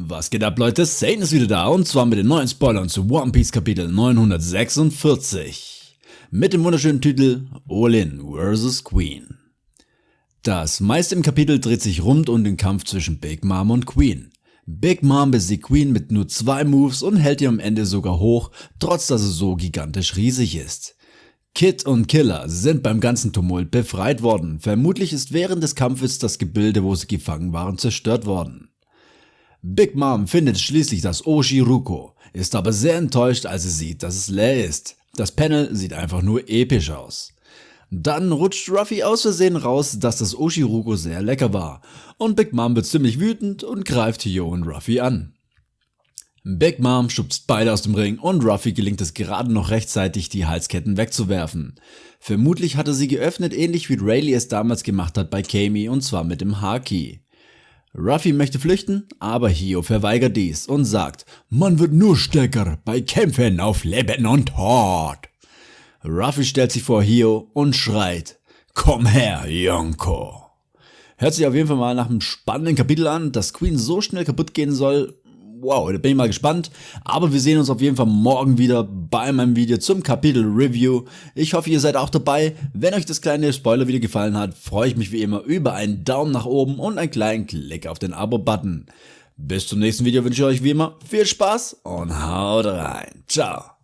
Was geht ab Leute, Satan ist wieder da und zwar mit den neuen Spoilern zu One Piece Kapitel 946. Mit dem wunderschönen Titel Olin vs. Queen. Das meiste im Kapitel dreht sich rund um den Kampf zwischen Big Mom und Queen. Big Mom besiegt Queen mit nur zwei Moves und hält ihr am Ende sogar hoch, trotz dass es so gigantisch riesig ist. Kid und Killer sind beim ganzen Tumult befreit worden, vermutlich ist während des Kampfes das Gebilde, wo sie gefangen waren, zerstört worden. Big Mom findet schließlich das Oshiruko, ist aber sehr enttäuscht, als sie sieht, dass es leer ist. Das Panel sieht einfach nur episch aus. Dann rutscht Ruffy aus Versehen raus, dass das Oshiruko sehr lecker war. Und Big Mom wird ziemlich wütend und greift Hio und Ruffy an. Big Mom schubst beide aus dem Ring und Ruffy gelingt es gerade noch rechtzeitig, die Halsketten wegzuwerfen. Vermutlich hatte sie geöffnet, ähnlich wie Rayleigh es damals gemacht hat bei Kami und zwar mit dem Haki. Ruffy möchte flüchten, aber Hio verweigert dies und sagt, man wird nur stärker bei Kämpfen auf Leben und Tod. Ruffy stellt sich vor Hio und schreit, komm her, Yonko. Hört sich auf jeden Fall mal nach einem spannenden Kapitel an, dass Queen so schnell kaputt gehen soll, wow, da bin ich mal gespannt. Aber wir sehen uns auf jeden Fall morgen wieder bei meinem Video zum Kapitel Review. Ich hoffe, ihr seid auch dabei. Wenn euch das kleine Spoiler-Video gefallen hat, freue ich mich wie immer über einen Daumen nach oben und einen kleinen Klick auf den Abo-Button. Bis zum nächsten Video wünsche ich euch wie immer viel Spaß und haut rein. Ciao.